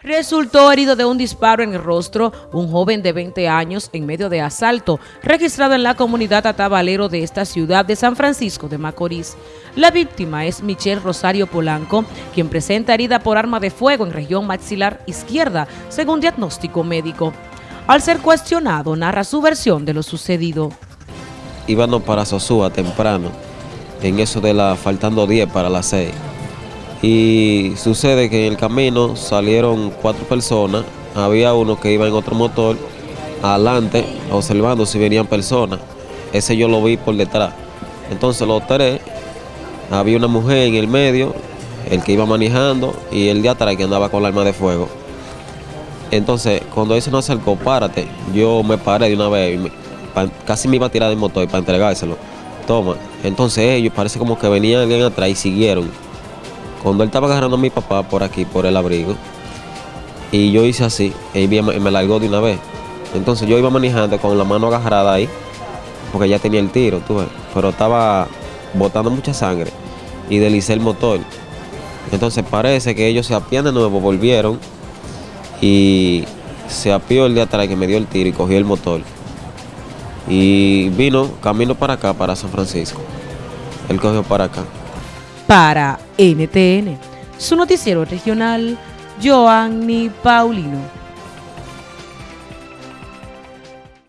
Resultó herido de un disparo en el rostro un joven de 20 años en medio de asalto registrado en la comunidad Atabalero de esta ciudad de San Francisco de Macorís. La víctima es Michelle Rosario Polanco, quien presenta herida por arma de fuego en región maxilar izquierda, según diagnóstico médico. Al ser cuestionado, narra su versión de lo sucedido. Íbamos para Sosúa temprano, en eso de la faltando 10 para las 6 y sucede que en el camino salieron cuatro personas, había uno que iba en otro motor, adelante, observando si venían personas. Ese yo lo vi por detrás. Entonces lo tres, había una mujer en el medio, el que iba manejando, y el de atrás que andaba con la arma de fuego. Entonces, cuando ese no acercó, párate, yo me paré de una vez, casi me iba a tirar del motor para entregárselo. Toma. Entonces ellos parece como que venían alguien atrás y siguieron. Cuando él estaba agarrando a mi papá por aquí, por el abrigo, y yo hice así, y me largó de una vez. Entonces yo iba manejando con la mano agarrada ahí, porque ya tenía el tiro, tú ves, pero estaba botando mucha sangre y delicé el motor. Entonces parece que ellos se apían de nuevo, volvieron y se apió el de atrás que me dio el tiro y cogió el motor. Y vino camino para acá, para San Francisco. Él cogió para acá para NTN, su noticiero regional, Joanny Paulino.